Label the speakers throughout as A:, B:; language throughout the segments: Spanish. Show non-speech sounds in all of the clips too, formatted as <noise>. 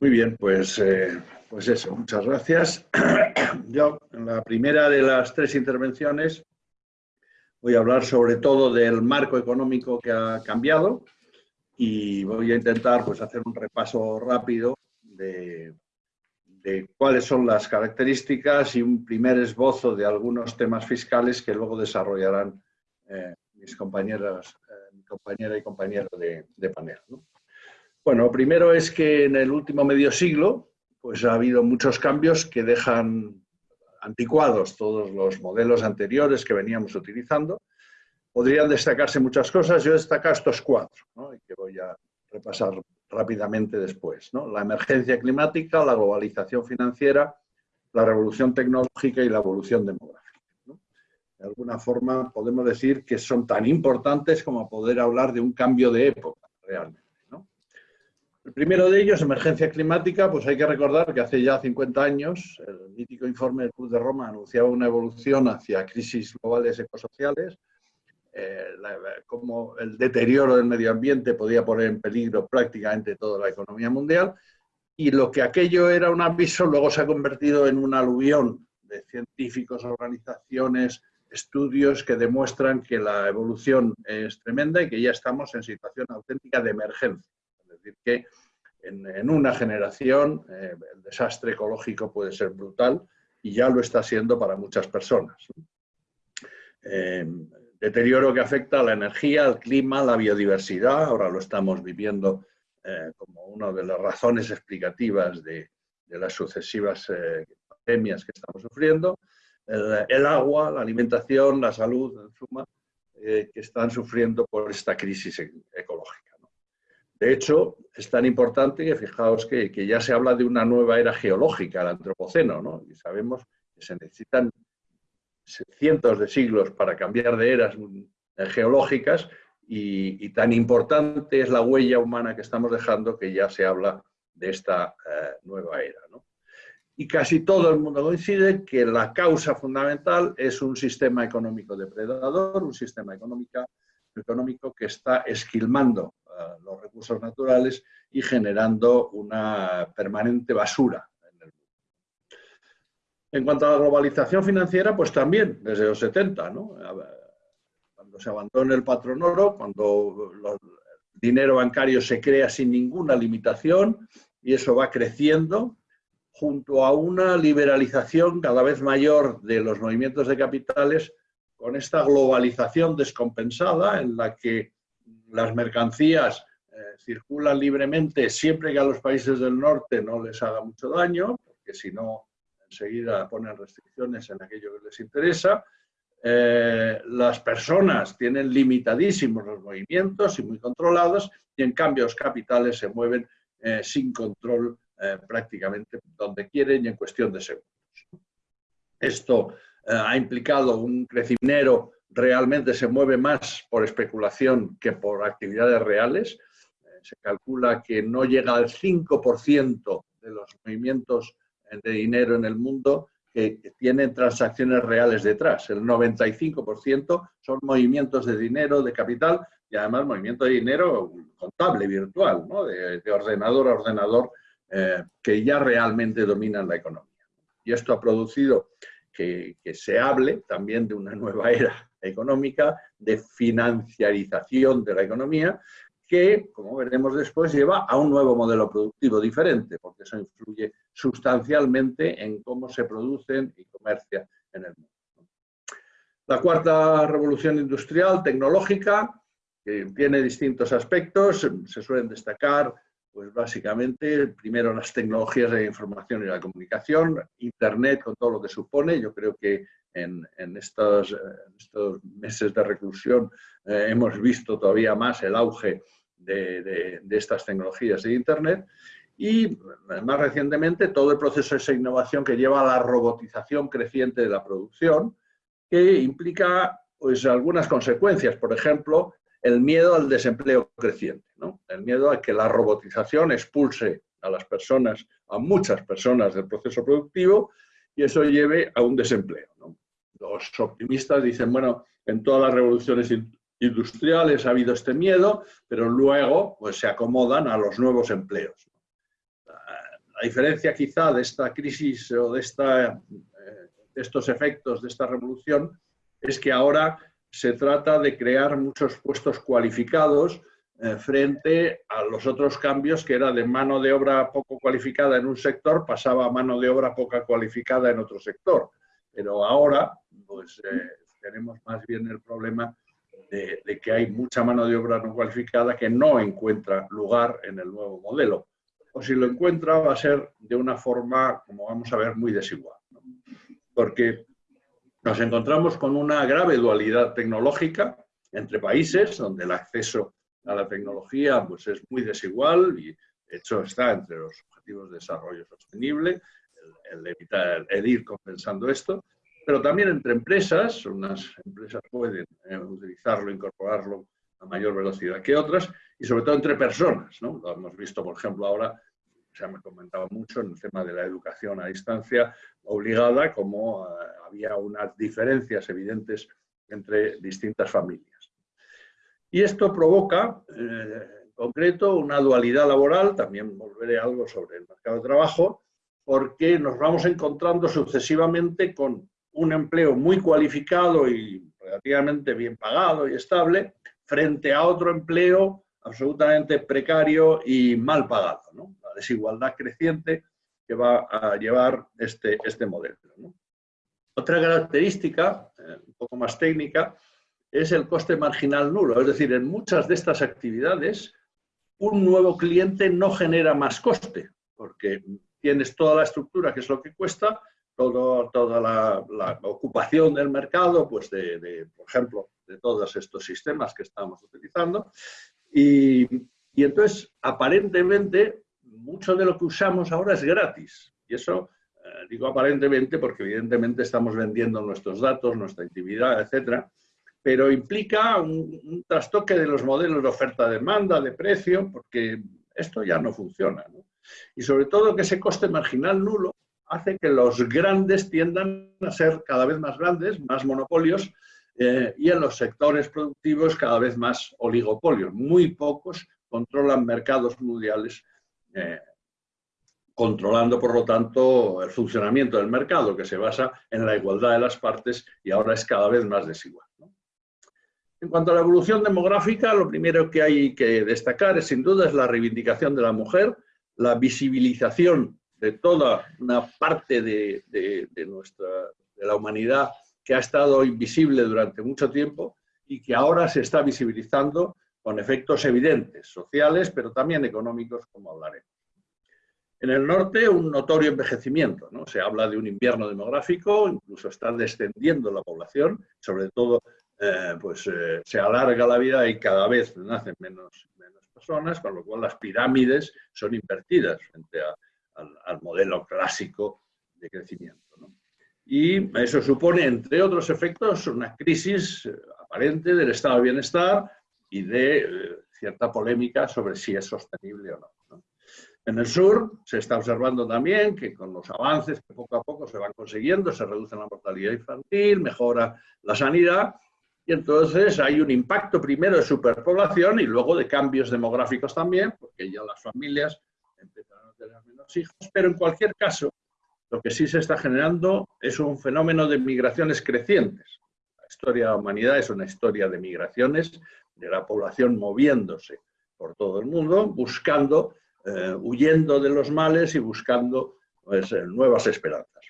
A: Muy bien, pues, eh, pues eso, muchas gracias. <coughs> Yo, en la primera de las tres intervenciones, voy a hablar sobre todo del marco económico que ha cambiado y voy a intentar pues, hacer un repaso rápido de, cuáles son las características y un primer esbozo de algunos temas fiscales que luego desarrollarán eh, mis compañeras, eh, mi compañera y compañero de, panel. Bueno, primero es que en el último medio siglo pues ha habido muchos cambios que dejan anticuados todos los modelos anteriores que veníamos utilizando. Podrían destacarse muchas cosas, yo destaco estos cuatro, y que voy a repasar rápidamente después. La emergencia climática, la globalización financiera, la revolución tecnológica y la evolución demográfica. De alguna forma podemos decir que son tan importantes como poder hablar de un cambio de época, realmente. El primero de ellos, emergencia climática, pues hay que recordar que hace ya 50 años el mítico informe del Club de Roma anunciaba una evolución hacia crisis globales ecosociales, eh, como el deterioro del medio ambiente podía poner en peligro prácticamente toda la economía mundial, y lo que aquello era un aviso luego se ha convertido en un aluvión de científicos, organizaciones, estudios que demuestran que la evolución es tremenda y que ya estamos en situación auténtica de emergencia decir, que en, una generación eh, el desastre ecológico puede ser brutal y ya lo está siendo para muchas personas. Eh, deterioro que afecta a la energía, al clima, la biodiversidad, ahora lo estamos viviendo eh, como una de las razones explicativas de, las sucesivas pandemias que estamos sufriendo, el, agua, la alimentación, la salud, en suma, que están sufriendo por esta crisis ecológica. De hecho, es tan importante que fijaos que, ya se habla de una nueva era geológica, el antropoceno, ¿no? Y sabemos que se necesitan cientos de siglos para cambiar de eras geológicas y, tan importante es la huella humana que estamos dejando que ya se habla de esta eh, nueva era. ¿no? Y casi todo el mundo coincide que la causa fundamental es un sistema económico depredador, un sistema económico que está esquilmando los recursos naturales y generando una permanente basura en el mundo. En cuanto a la globalización financiera, pues también, desde los 70, cuando se abandona el patrón oro, cuando el dinero bancario se crea sin ninguna limitación y eso va creciendo, junto a una liberalización cada vez mayor de los movimientos de capitales, con esta globalización descompensada en la que las mercancías eh, circulan libremente siempre que a los países del norte no les haga mucho daño, porque si no, enseguida ponen restricciones en aquello que les interesa. Eh, las personas tienen limitadísimos los movimientos y muy controlados, y en cambio los capitales se mueven eh, sin control prácticamente donde quieren y en cuestión de segundos. Esto ha implicado un crecimiento realmente se mueve más por especulación que por actividades reales. Eh, se calcula que no llega al 5% de los movimientos de dinero en el mundo que, tienen transacciones reales detrás. El 95% son movimientos de dinero, de capital y además movimiento de dinero contable, virtual, de, ordenador a ordenador, eh, que ya realmente dominan la economía. Y esto ha producido que, se hable también de una nueva era económica, de financiarización de la economía, que, como veremos después, lleva a un nuevo modelo productivo diferente, porque eso influye sustancialmente en cómo se producen y comercia en el mundo. La cuarta revolución industrial, tecnológica, que tiene distintos aspectos, se suelen destacar pues básicamente, primero las tecnologías de la información y la comunicación, Internet con todo lo que supone. Yo creo que en, estos, estos, meses de reclusión eh, hemos visto todavía más el auge de, estas tecnologías de Internet. Y más recientemente todo el proceso de esa innovación que lleva a la robotización creciente de la producción, que implica pues, algunas consecuencias. Por ejemplo, el miedo al desempleo creciente, el miedo a que la robotización expulse a las personas, a muchas personas del proceso productivo y eso lleve a un desempleo. Los optimistas dicen, bueno, en todas las revoluciones industriales ha habido este miedo, pero luego pues, se acomodan a los nuevos empleos. diferencia quizá de esta crisis o de, esta, de estos efectos de esta revolución es que ahora se trata de crear muchos puestos cualificados eh, frente a los otros cambios que era de mano de obra poco cualificada en un sector, pasaba a mano de obra poca cualificada en otro sector. Pero ahora, pues eh, tenemos más bien el problema de, que hay mucha mano de obra no cualificada que no encuentra lugar en el nuevo modelo. O si lo encuentra va a ser de una forma, como vamos a ver, muy desigual. Porque nos encontramos con una grave dualidad tecnológica entre países, donde el acceso a la tecnología pues es muy desigual y de hecho está entre los objetivos de desarrollo sostenible, el, evitar, el ir compensando esto, pero también entre empresas, unas empresas pueden eh, utilizarlo, incorporarlo a mayor velocidad que otras, y sobre todo entre personas, ¿no? Lo hemos visto, por ejemplo, ahora, se me comentaba mucho en el tema de la educación a distancia obligada, como eh, había unas diferencias evidentes entre distintas familias. Y esto provoca, eh, en concreto, una dualidad laboral, también volveré algo sobre el mercado de trabajo, porque nos vamos encontrando sucesivamente con un empleo muy cualificado y relativamente bien pagado y estable, frente a otro empleo absolutamente precario y mal pagado. La desigualdad creciente que va a llevar este, este modelo. Otra característica, eh, un poco más técnica, es el coste marginal nulo. Es decir, en muchas de estas actividades, un nuevo cliente no genera más coste, porque tienes toda la estructura, que es lo que cuesta, todo, toda la, ocupación del mercado, pues de, por ejemplo, de todos estos sistemas que estamos utilizando. Y, y, entonces, aparentemente, mucho de lo que usamos ahora es gratis. Y eso, eh, digo aparentemente, porque evidentemente estamos vendiendo nuestros datos, nuestra intimidad, etcétera, pero implica un, trastoque de los modelos de oferta-demanda, de precio, porque esto ya no funciona. Y sobre todo que ese coste marginal nulo hace que los grandes tiendan a ser cada vez más grandes, más monopolios, eh, y en los sectores productivos cada vez más oligopolios. Muy pocos controlan mercados mundiales, eh, controlando, por lo tanto, el funcionamiento del mercado, que se basa en la igualdad de las partes y ahora es cada vez más desigual. En cuanto a la evolución demográfica, lo primero que hay que destacar es sin duda es la reivindicación de la mujer, la visibilización de toda una parte de, nuestra, de la humanidad que ha estado invisible durante mucho tiempo y que ahora se está visibilizando con efectos evidentes, sociales, pero también económicos, como hablaremos. En el norte, un notorio envejecimiento. ¿no? Se habla de un invierno demográfico, incluso está descendiendo la población, sobre todo eh, pues eh, se alarga la vida y cada vez nacen menos, menos personas, con lo cual las pirámides son invertidas frente al, modelo clásico de crecimiento. Y eso supone, entre otros efectos, una crisis eh, aparente del estado de bienestar y de cierta polémica sobre si es sostenible o no. En el sur se está observando también que con los avances que poco a poco se van consiguiendo, se reduce la mortalidad infantil, mejora la sanidad, y entonces hay un impacto primero de superpoblación y luego de cambios demográficos también, porque ya las familias pero en cualquier caso, lo que sí se está generando es un fenómeno de migraciones crecientes. La historia de la humanidad es una historia de migraciones, de la población moviéndose por todo el mundo, buscando, eh, huyendo de los males y buscando pues, eh, nuevas esperanzas.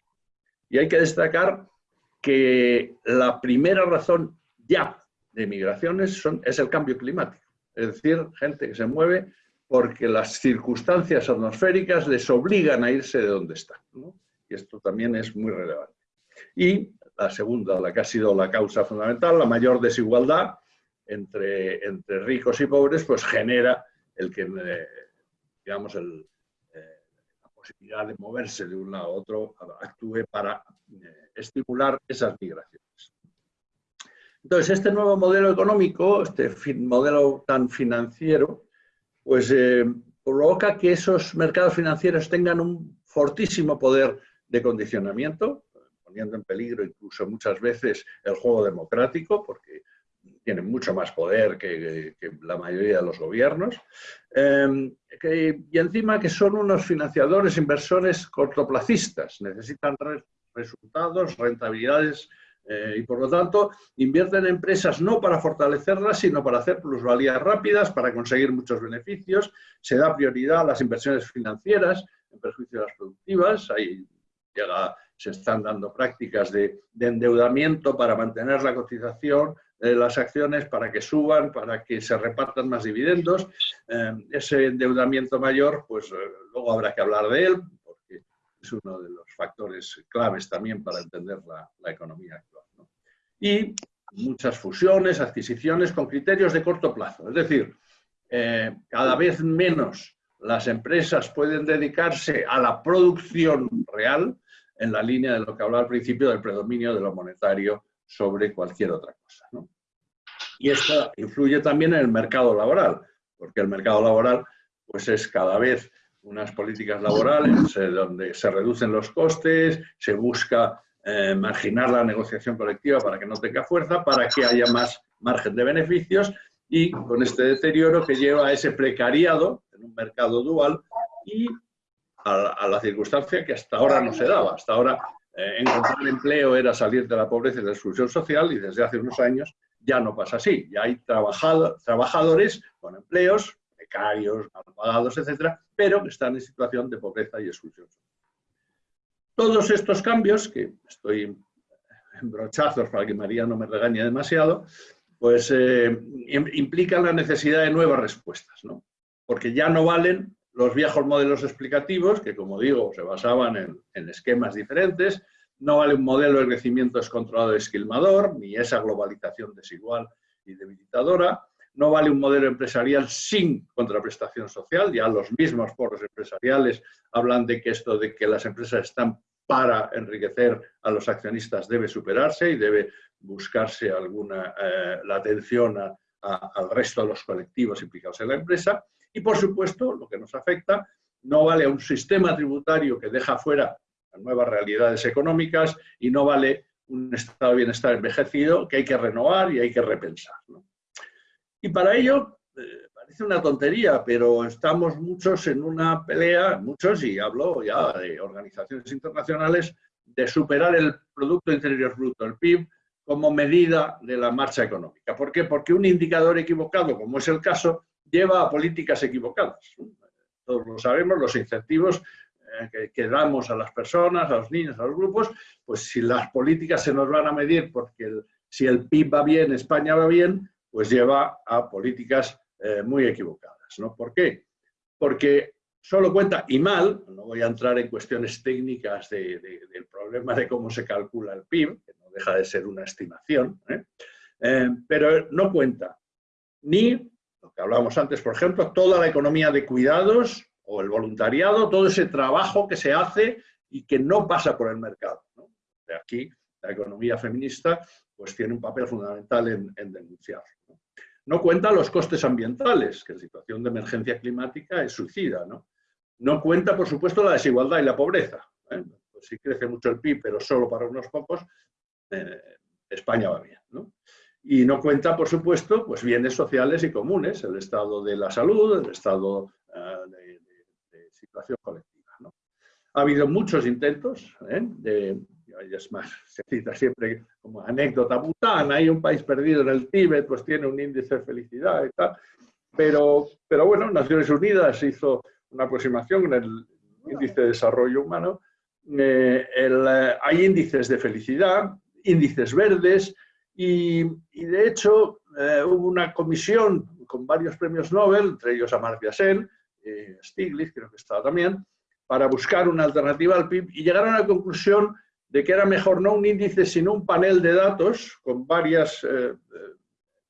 A: Y hay que destacar que la primera razón ya de migraciones son, es el cambio climático. Es decir, gente que se mueve porque las circunstancias atmosféricas les obligan a irse de donde están. Y esto también es muy relevante. Y la segunda, la que ha sido la causa fundamental, la mayor desigualdad entre, entre ricos y pobres, pues genera el que, eh, digamos, eh, la posibilidad de moverse de un lado a otro actúe para eh, estimular esas migraciones. Entonces, este nuevo modelo económico, este modelo tan financiero, pues eh, provoca que esos mercados financieros tengan un fortísimo poder de condicionamiento, poniendo en peligro incluso muchas veces el juego democrático, porque tienen mucho más poder que, la mayoría de los gobiernos, eh, y encima que son unos financiadores, inversores cortoplacistas, necesitan resultados, rentabilidades eh, y por lo tanto invierten en empresas no para fortalecerlas, sino para hacer plusvalías rápidas, para conseguir muchos beneficios. Se da prioridad a las inversiones financieras en perjuicio de las productivas. Ahí llega, se están dando prácticas de, endeudamiento para mantener la cotización de las acciones, para que suban, para que se repartan más dividendos. Eh, ese endeudamiento mayor, pues eh, luego habrá que hablar de él, es uno de los factores claves también para entender la, economía actual y muchas fusiones, adquisiciones con criterios de corto plazo. Es decir, eh, cada vez menos las empresas pueden dedicarse a la producción real en la línea de lo que hablaba al principio del predominio de lo monetario sobre cualquier otra cosa. Y esto influye también en el mercado laboral, porque el mercado laboral pues es cada vez unas políticas laborales donde se reducen los costes, se busca eh, marginar la negociación colectiva para que no tenga fuerza, para que haya más margen de beneficios y con este deterioro que lleva a ese precariado en un mercado dual y a, la circunstancia que hasta ahora no se daba. Hasta ahora eh, encontrar empleo era salir de la pobreza y la exclusión social y desde hace unos años ya no pasa así. Ya hay trabajadores con empleos, becarios, mal pagados, etcétera, pero que están en situación de pobreza y exclusión social. Todos estos cambios, que estoy en brochazos para que María no me regañe demasiado, pues eh, implican la necesidad de nuevas respuestas, ¿no? Porque ya no valen los viejos modelos explicativos, que como digo, se basaban en, en esquemas diferentes, no vale un modelo de crecimiento descontrolado y esquilmador, ni esa globalización desigual y debilitadora, no vale un modelo empresarial sin contraprestación social, ya los mismos foros empresariales hablan de que esto de que las empresas están para enriquecer a los accionistas debe superarse y debe buscarse alguna, eh, la atención al resto de los colectivos implicados en la empresa. Y, por supuesto, lo que nos afecta, no vale un sistema tributario que deja fuera nuevas realidades económicas y no vale un estado de bienestar envejecido que hay que renovar y hay que repensar. Y para ello, eh, parece una tontería, pero estamos muchos en una pelea, muchos, y hablo ya de organizaciones internacionales, de superar el Producto Interior Bruto, el PIB, como medida de la marcha económica. ¿Por qué? Porque un indicador equivocado, como es el caso, lleva a políticas equivocadas. Todos lo sabemos, los incentivos eh, que, damos a las personas, a los niños, a los grupos, pues si las políticas se nos van a medir porque si el PIB va bien, España va bien, pues lleva a políticas eh, muy equivocadas. ¿no? ¿Por qué? Porque solo cuenta, y mal, no voy a entrar en cuestiones técnicas del problema de cómo se calcula el PIB, que no deja de ser una estimación, ¿eh? Eh, pero no cuenta ni, lo que hablábamos antes, por ejemplo, toda la economía de cuidados o el voluntariado, todo ese trabajo que se hace y que no pasa por el mercado. De aquí, la economía feminista pues tiene un papel fundamental en, en denunciar. ¿no? cuenta los costes ambientales, que en situación de emergencia climática es suicida. No, no cuenta, por supuesto, la desigualdad y la pobreza. ¿eh? Pues si crece mucho el PIB, pero solo para unos pocos, eh, España va bien. Y no cuenta, por supuesto, pues bienes sociales y comunes, el estado de la salud, el estado eh, de, situación colectiva. Ha habido muchos intentos de es más, <laughs> se cita siempre como anécdota Bután, hay un país perdido en el Tíbet, pues tiene un índice de felicidad y tal, pero, pero bueno, Naciones Unidas hizo una aproximación en el índice de desarrollo humano, eh, eh, hay índices de felicidad, índices verdes, y, de hecho eh, hubo una comisión con varios premios Nobel, entre ellos Amartya Sen, Stiglitz creo que estaba también, para buscar una alternativa al PIB y llegaron a la conclusión de que era mejor no un índice, sino un panel de datos con varias eh, eh,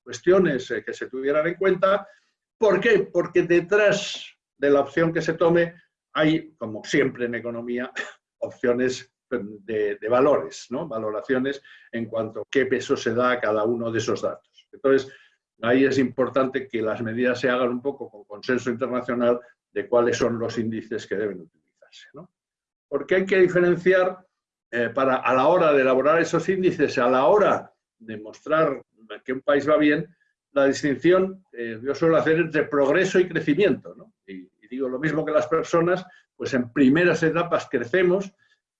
A: cuestiones eh, que se tuvieran en cuenta. ¿Por qué? Porque detrás de la opción que se tome hay, como siempre en economía, <laughs> opciones de, valores, ¿no? valoraciones en cuanto a qué peso se da a cada uno de esos datos. Entonces, ahí es importante que las medidas se hagan un poco con consenso internacional de cuáles son los índices que deben utilizarse. ¿no? Porque hay que diferenciar eh, para a la hora de elaborar esos índices, a la hora de mostrar que un país va bien, la distinción eh, yo suelo hacer entre progreso y crecimiento. ¿no? Y, digo lo mismo que las personas, pues en primeras etapas crecemos,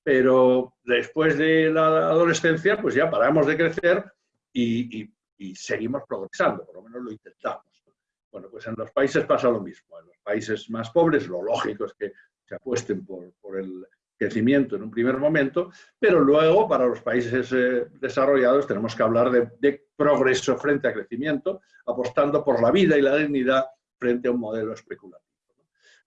A: pero después de la adolescencia, pues ya paramos de crecer y, seguimos progresando, por lo menos lo intentamos. Bueno, pues en los países pasa lo mismo. En los países más pobres, lo lógico es que se apuesten por, el crecimiento en un primer momento, pero luego para los países eh, desarrollados tenemos que hablar de, progreso frente a crecimiento, apostando por la vida y la dignidad frente a un modelo especulativo.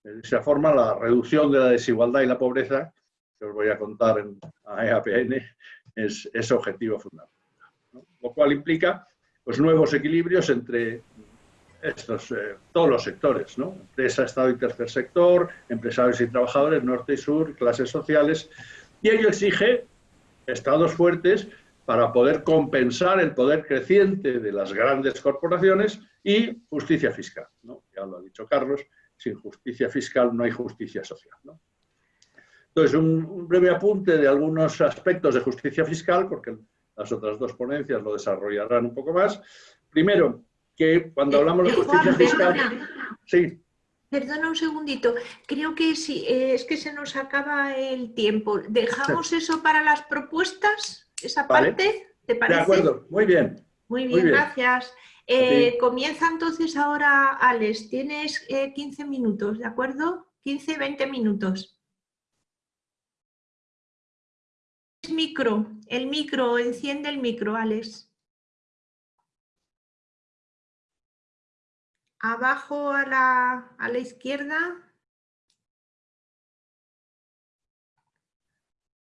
A: De esa forma, la reducción de la desigualdad y la pobreza, que os voy a contar en EAPN, es, es objetivo fundamental. Lo cual implica pues, nuevos equilibrios entre eh, todos los sectores, ¿no? Empresa, Estado y tercer sector, empresarios y trabajadores, norte y sur, clases sociales, y ello exige estados fuertes para poder compensar el poder creciente de las grandes corporaciones y justicia fiscal. Ya lo ha dicho Carlos, sin justicia fiscal no hay justicia social. Entonces, un, breve apunte de algunos aspectos de justicia fiscal, porque las otras dos ponencias lo desarrollarán un poco más. Primero, que cuando eh, hablamos de eh, justicia fiscal...
B: Perdona, sí. Perdona un segundito, creo que sí, eh, es que se nos acaba el tiempo. ¿Dejamos eso para las propuestas? ¿Esa parte? ¿Te parece?
A: De acuerdo, muy bien.
B: Muy bien, gracias. comienza entonces ahora, Alex. Tienes 15 minutos, ¿de acuerdo? 15, 20 minutos. Micro, el micro, enciende el micro, Alex. Abajo a la, a la izquierda.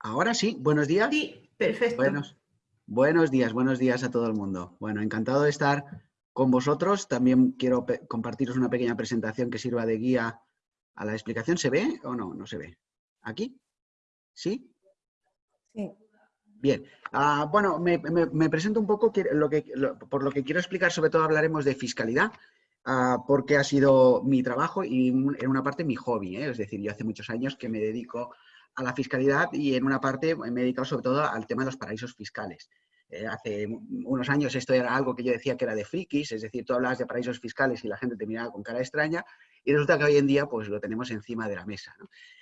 C: Ahora sí, buenos días.
B: Sí, perfecto.
C: Buenos, buenos días, buenos días a todo el mundo. Bueno, encantado de estar con vosotros. También quiero compartiros una pequeña presentación que sirva de guía a la explicación. ¿Se ve o no? No se ve. ¿Aquí? ¿Sí? Bien, ah, bueno, me, presento un poco lo que, por lo que quiero explicar, sobre todo hablaremos de fiscalidad, ah, porque ha sido mi trabajo y en una parte mi hobby, ¿eh? es decir, yo hace muchos años que me dedico a la fiscalidad y en una parte me he dedicado sobre todo al tema de los paraísos fiscales. Eh, hace unos años esto era algo que yo decía que era de frikis, es decir, tú hablabas de paraísos fiscales y la gente te miraba con cara extraña, y resulta que hoy en día pues lo tenemos encima de la mesa.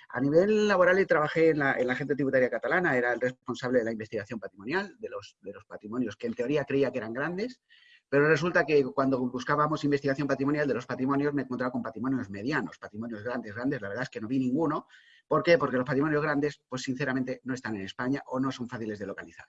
C: A nivel laboral trabajé en la, en la Tributaria Catalana, era el responsable de la investigación patrimonial, de los, de los patrimonios que en teoría creía que eran grandes, pero resulta que cuando buscábamos investigación patrimonial de los patrimonios me encontraba con patrimonios medianos, patrimonios grandes, grandes, la verdad es que no vi ninguno. ¿Por qué? Porque los patrimonios grandes, pues sinceramente, no están en España o no son fáciles de localizar.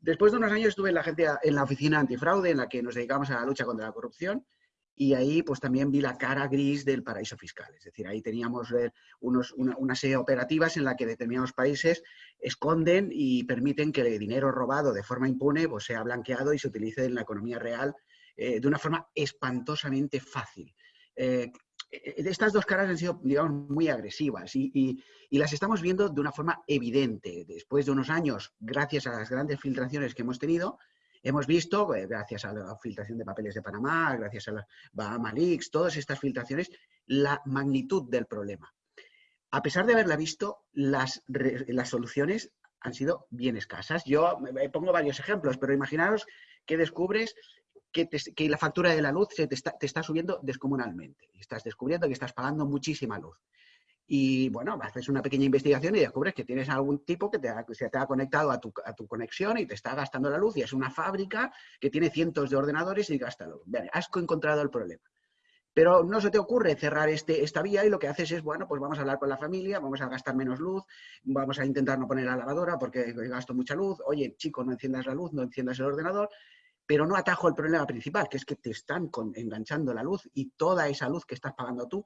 C: Después de unos años estuve en la, agencia, en la oficina antifraude, en la que nos dedicamos a la lucha contra la corrupción, y ahí pues también vi la cara gris del paraíso fiscal. Es decir, ahí teníamos eh, unos, una, serie de operativas en la que determinados países esconden y permiten que el dinero robado de forma impune pues, sea blanqueado y se utilice en la economía real eh, de una forma espantosamente fácil. Eh, estas dos caras han sido, digamos, muy agresivas y, las estamos viendo de una forma evidente. Después de unos años, gracias a las grandes filtraciones que hemos tenido, hemos visto, eh, gracias a la filtración de papeles de Panamá, gracias a la Bahama Leaks, todas estas filtraciones, la magnitud del problema. A pesar de haberla visto, las, las soluciones han sido bien escasas. Yo pongo varios ejemplos, pero imaginaros que descubres que, la factura de la luz se te, está, subiendo descomunalmente. Estás descubriendo que estás pagando muchísima luz. Y bueno, haces una pequeña investigación y descubres que tienes algún tipo que, te se te ha conectado a tu, conexión y te está gastando la luz y es una fábrica que tiene cientos de ordenadores y gasta luz. has encontrado el problema. Pero no se te ocurre cerrar este, esta vía y lo que haces es, bueno, pues vamos a hablar con la familia, vamos a gastar menos luz, vamos a intentar no poner la lavadora porque gasto mucha luz, oye, chico, no enciendas la luz, no enciendas el ordenador, pero no atajo el problema principal, que es que te están enganchando la luz y toda esa luz que estás pagando tú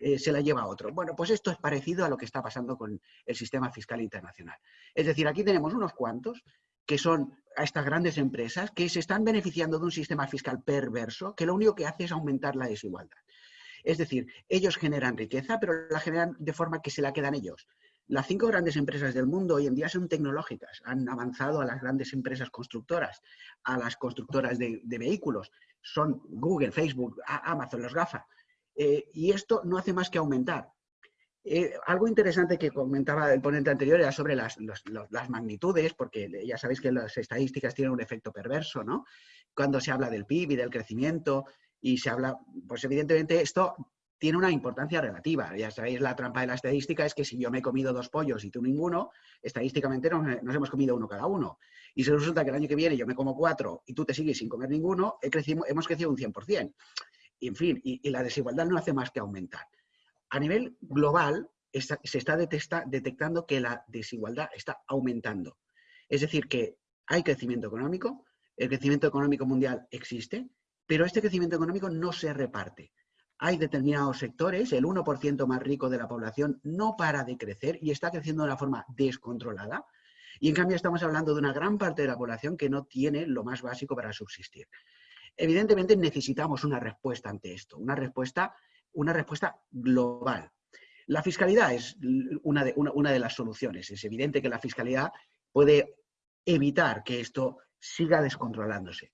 C: eh, se la lleva a otro. Bueno, pues esto es parecido a lo que está pasando con el sistema fiscal internacional. Es decir, aquí tenemos unos cuantos que son a estas grandes empresas que se están beneficiando de un sistema fiscal perverso que lo único que hace es aumentar la desigualdad. Es decir, ellos generan riqueza, pero la generan de forma que se la quedan ellos. Las cinco grandes empresas del mundo hoy en día son tecnológicas, han avanzado a las grandes empresas constructoras, a las constructoras de, vehículos, son Google, Facebook, Amazon, los GAFA. Eh, y esto no hace más que aumentar. Eh, algo interesante que comentaba el ponente anterior era sobre las, las, magnitudes, porque ya sabéis que las estadísticas tienen un efecto perverso, ¿no? Cuando se habla del PIB y del crecimiento y se habla, pues evidentemente esto tiene una importancia relativa. Ya sabéis, la trampa de la estadística es que si yo me he comido dos pollos y tú ninguno, estadísticamente nos, hemos comido uno cada uno. Y si resulta que el año que viene yo me como cuatro y tú te sigues sin comer ninguno, hemos crecido un 100%. Y, en fin, y, la desigualdad no hace más que aumentar. A nivel global, se está detectando que la desigualdad está aumentando. Es decir, que hay crecimiento económico, el crecimiento económico mundial existe, pero este crecimiento económico no se reparte hay determinados sectores, el 1% más rico de la población no para de crecer y está creciendo de una forma descontrolada. Y en cambio estamos hablando de una gran parte de la población que no tiene lo más básico para subsistir. Evidentemente necesitamos una respuesta ante esto, una respuesta, una respuesta global. La fiscalidad es una de, una de las soluciones. Es evidente que la fiscalidad puede evitar que esto siga descontrolándose.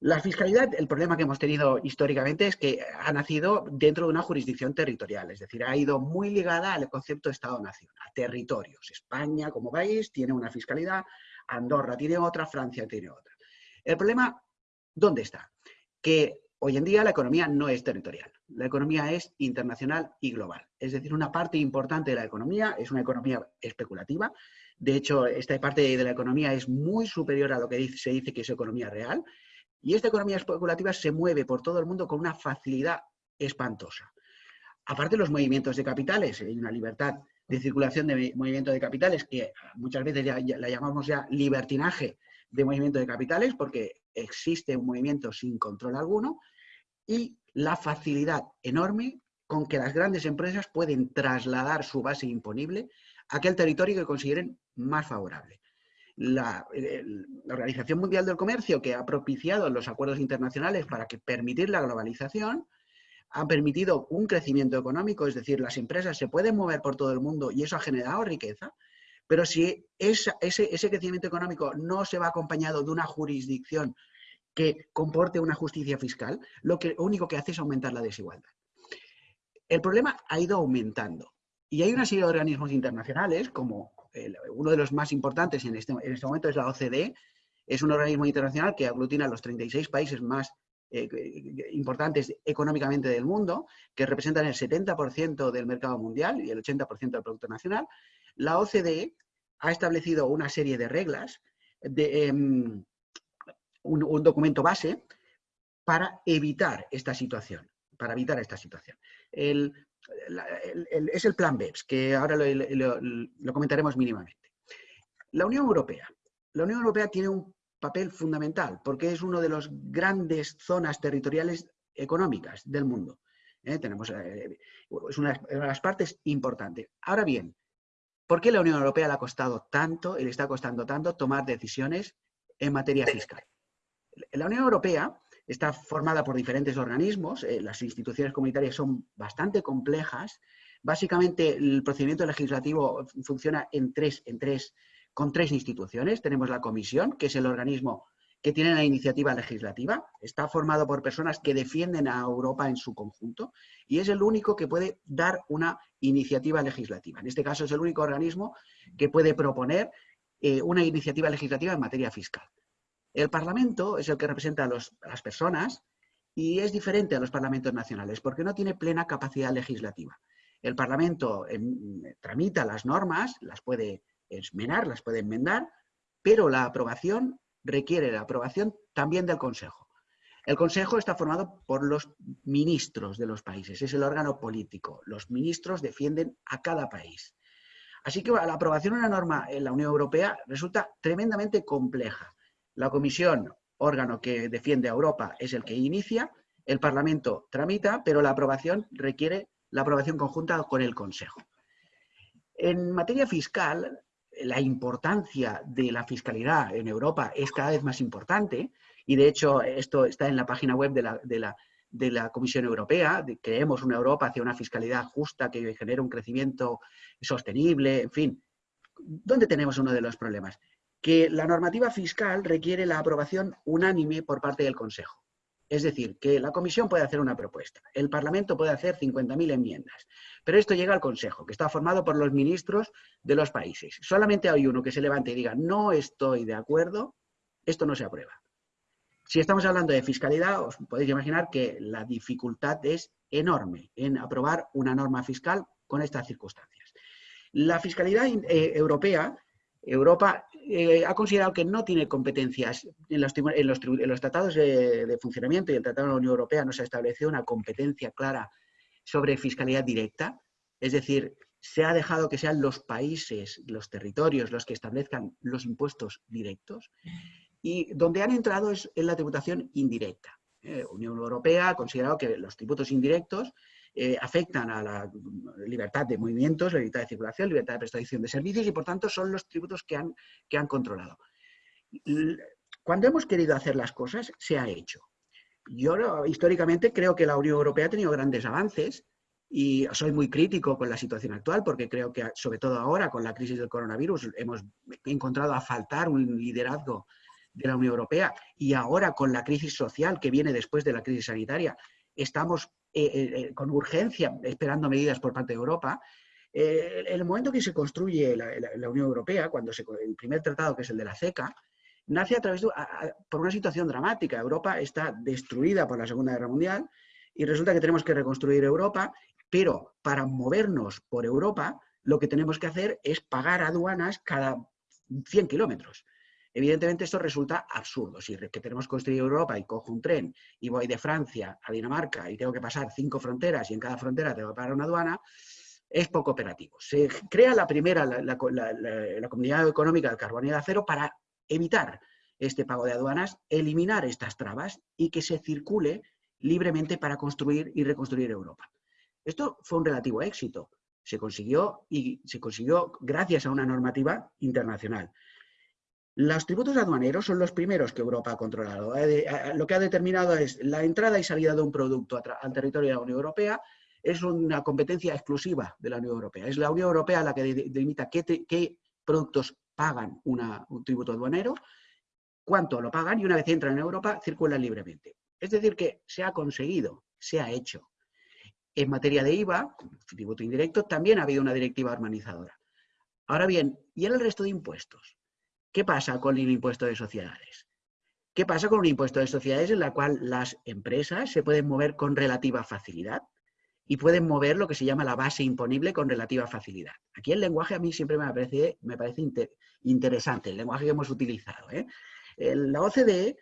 C: La fiscalidad, el problema que hemos tenido históricamente es que ha nacido dentro de una jurisdicción territorial, es decir, ha ido muy ligada al concepto de Estado-Nación, a territorios. España, como país, tiene una fiscalidad, Andorra tiene otra, Francia tiene otra. El problema, ¿dónde está? Que hoy en día la economía no es territorial, la economía es internacional y global. Es decir, una parte importante de la economía es una economía especulativa. De hecho, esta parte de la economía es muy superior a lo que se dice que es economía real y esta economía especulativa se mueve por todo el mundo con una facilidad espantosa. Aparte de los movimientos de capitales, hay una libertad de circulación de movimiento de capitales que muchas veces la llamamos ya libertinaje de movimiento de capitales porque existe un movimiento sin control alguno y la facilidad enorme con que las grandes empresas pueden trasladar su base imponible a aquel territorio que consideren más favorable. La, Organización Mundial del Comercio, que ha propiciado los acuerdos internacionales para que permitir la globalización, ha permitido un crecimiento económico, es decir, las empresas se pueden mover por todo el mundo y eso ha generado riqueza, pero si ese, crecimiento económico no se va acompañado de una jurisdicción que comporte una justicia fiscal, lo, único que hace es aumentar la desigualdad. El problema ha ido aumentando y hay una serie de organismos internacionales como uno de los más importantes en este, este momento es la OCDE, es un organismo internacional que aglutina los 36 países más eh, importantes económicamente del mundo, que representan el 70% del mercado mundial y el 80% del Producto Nacional. La OCDE ha establecido una serie de reglas, de, em, un, documento base para evitar esta situación, para evitar esta situación. Es el plan BEPS, que ahora lo, comentaremos mínimamente. La Unión Europea. La Unión Europea tiene un papel fundamental porque es una de las grandes zonas territoriales económicas del mundo. ¿eh? Tenemos, eh, es una, de las partes importantes. Ahora bien, ¿por qué la Unión Europea le ha costado tanto y le está costando tanto tomar decisiones en materia fiscal? La Unión Europea está formada por diferentes organismos, eh, las instituciones comunitarias son bastante complejas. Básicamente el procedimiento legislativo funciona en tres, en tres, con tres instituciones. Tenemos la comisión, que es el organismo que tiene la iniciativa legislativa, está formado por personas que defienden a Europa en su conjunto y es el único que puede dar una iniciativa legislativa. En este caso es el único organismo que puede proponer eh, una iniciativa legislativa en materia fiscal. El Parlamento es el que representa a, las personas y es diferente a los parlamentos nacionales porque no tiene plena capacidad legislativa. El Parlamento em, tramita las normas, las puede esmenar, las puede enmendar, pero la aprobación requiere la aprobación también del Consejo. El Consejo está formado por los ministros de los países, es el órgano político. Los ministros defienden a cada país. Así que la aprobación de una norma en la Unión Europea resulta tremendamente compleja. La comisión, órgano que defiende a Europa, es el que inicia, el Parlamento tramita, pero la aprobación requiere la aprobación conjunta con el Consejo. En materia fiscal, la importancia de la fiscalidad en Europa es cada vez más importante y de hecho esto está en la página web de la, de la, Comisión Europea, creemos una Europa hacia una fiscalidad justa que genere un crecimiento sostenible, en fin. ¿Dónde tenemos uno de los problemas? que la normativa fiscal requiere la aprobación unánime por parte del Consejo. Es decir, que la Comisión puede hacer una propuesta, el Parlamento puede hacer 50.000 enmiendas, pero esto llega al Consejo, que está formado por los ministros de los países. Solamente hay uno que se levante y diga, no estoy de acuerdo, esto no se aprueba. Si estamos hablando de fiscalidad, os podéis imaginar que la dificultad es enorme en aprobar una norma fiscal con estas circunstancias. La fiscalidad eh, europea, Europa eh, ha considerado que no tiene competencias en los, tratados de, funcionamiento y el Tratado de la Unión Europea no se ha establecido una competencia clara sobre fiscalidad directa, es decir, se ha dejado que sean los países, los territorios los que establezcan los impuestos directos y donde han entrado es en la tributación indirecta. Eh, Unión Europea ha considerado que los tributos indirectos eh, afectan a la libertad de movimientos, la libertad de circulación, la libertad de prestación de servicios y por tanto son los tributos que han, que han controlado. Cuando hemos querido hacer las cosas, se ha hecho. Yo históricamente creo que la Unión Europea ha tenido grandes avances y soy muy crítico con la situación actual porque creo que, sobre todo ahora, con la crisis del coronavirus, hemos encontrado a faltar un liderazgo de la Unión Europea y ahora con la crisis social que viene después de la crisis sanitaria, estamos eh, eh, eh, con urgencia esperando medidas por parte de Europa. en el momento que se construye la, Unión Europea, cuando se, el primer tratado, que es el de la CECA, nace a través de, por una situación dramática. Europa está destruida por la Segunda Guerra Mundial y resulta que tenemos que reconstruir Europa, pero para movernos por Europa lo que tenemos que hacer es pagar aduanas cada 100 kilómetros. Evidentemente esto resulta absurdo. Si que tenemos que construir Europa y cojo un tren y voy de Francia a Dinamarca y tengo que pasar cinco fronteras y en cada frontera tengo que pagar una aduana, es poco operativo. Se crea la primera, la, Comunidad Económica del Carbón y el Acero para evitar este pago de aduanas, eliminar estas trabas y que se circule libremente para construir y reconstruir Europa. Esto fue un relativo éxito. Se consiguió y se consiguió gracias a una normativa internacional. Los tributos aduaneros son los primeros que Europa ha controlado. Lo que ha determinado es la entrada y salida de un producto al territorio de la Unión Europea es una competencia exclusiva de la Unión Europea. Es la Unión Europea la que delimita qué, productos pagan un tributo aduanero, cuánto lo pagan y una vez entran en Europa circulan libremente. Es decir, que se ha conseguido, se ha hecho. En materia de IVA, tributo indirecto, también ha habido una directiva armonizadora. Ahora bien, ¿y en el resto de impuestos? ¿Qué pasa con el impuesto de sociedades? ¿Qué pasa con un impuesto de sociedades en la cual las empresas se pueden mover con relativa facilidad y pueden mover lo que se llama la base imponible con relativa facilidad? Aquí el lenguaje a mí siempre me parece, interesante, el lenguaje que hemos utilizado. ¿eh? La OCDE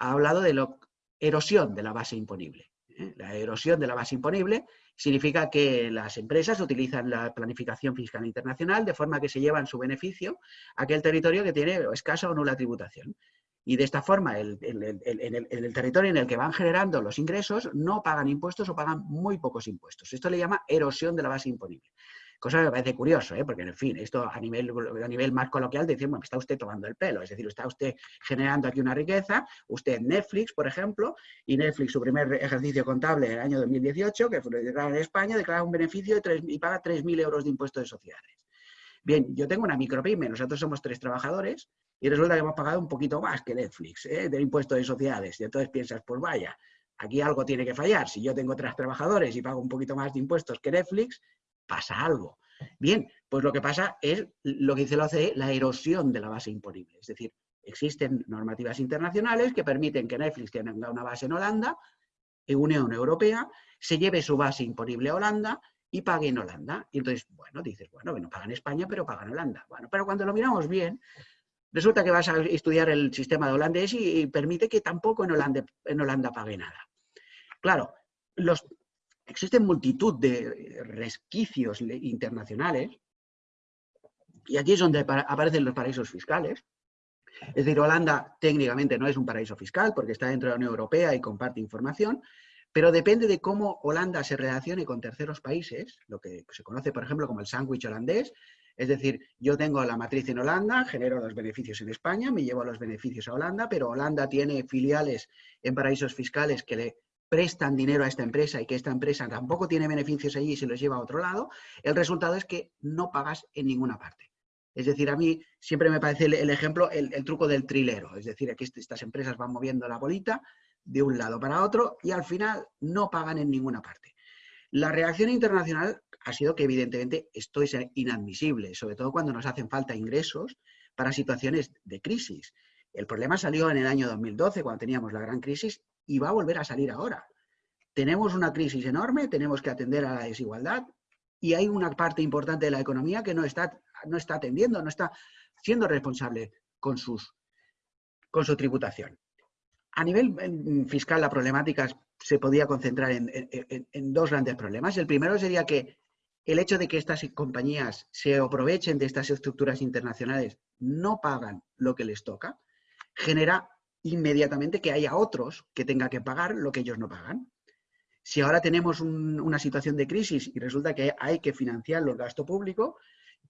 C: ha hablado de la erosión de la base imponible. La erosión de la base imponible Significa que las empresas utilizan la planificación fiscal internacional de forma que se llevan su beneficio a aquel territorio que tiene escasa o nula tributación. Y de esta forma, en el, territorio en el que van generando los ingresos, no pagan impuestos o pagan muy pocos impuestos. Esto le llama erosión de la base imponible. Cosa que me parece curioso, ¿eh? porque en fin, esto a nivel, a nivel más coloquial decimos, bueno, está usted tomando el pelo, es decir, está usted generando aquí una riqueza, usted Netflix, por ejemplo, y Netflix, su primer ejercicio contable en el año 2018, que fue declarado en España, declara un beneficio de 3, y paga 3.000 euros de impuestos de sociedades. Bien, yo tengo una micropyme, nosotros somos tres trabajadores y resulta que hemos pagado un poquito más que Netflix ¿eh? del impuesto de sociedades. Y entonces piensas, pues vaya, aquí algo tiene que fallar. Si yo tengo tres trabajadores y pago un poquito más de impuestos que Netflix, pasa algo. Bien, pues lo que pasa es lo que dice la OCDE, la erosión de la base imponible. Es decir, existen normativas internacionales que permiten que Netflix tenga una base en Holanda, en Unión Europea, se lleve su base imponible a Holanda y pague en Holanda. Y entonces, bueno, dices, bueno, que no pagan España, pero pagan Holanda. Bueno, pero cuando lo miramos bien, resulta que vas a estudiar el sistema de holandés y, permite que tampoco en Holanda, en Holanda pague nada. Claro, los existen multitud de resquicios internacionales, y aquí es donde aparecen los paraísos fiscales. Es decir, Holanda técnicamente no es un paraíso fiscal porque está dentro de la Unión Europea y comparte información, pero depende de cómo Holanda se relacione con terceros países, lo que se conoce, por ejemplo, como el sándwich holandés. Es decir, yo tengo la matriz en Holanda, genero los beneficios en España, me llevo los beneficios a Holanda, pero Holanda tiene filiales en paraísos fiscales que le prestan dinero a esta empresa y que esta empresa tampoco tiene beneficios allí y se los lleva a otro lado, el resultado es que no pagas en ninguna parte. Es decir, a mí siempre me parece el, ejemplo, el, truco del trilero. Es decir, aquí estas empresas van moviendo la bolita de un lado para otro y al final no pagan en ninguna parte. La reacción internacional ha sido que evidentemente esto es inadmisible, sobre todo cuando nos hacen falta ingresos para situaciones de crisis. El problema salió en el año 2012, cuando teníamos la gran crisis, y va a volver a salir ahora. tenemos una crisis enorme, tenemos que atender a la desigualdad y hay una parte importante de la economía que no está, no está atendiendo, no está siendo responsable con, sus, con su tributación. A nivel fiscal, la problemática se podía concentrar en, en, dos grandes problemas. El primero sería que el hecho de que estas compañías se aprovechen de estas estructuras internacionales, no pagan lo que les toca, genera inmediatamente que haya otros que tengan que pagar lo que ellos no pagan. Si ahora tenemos una situación de crisis y resulta que hay que financiar el gasto público,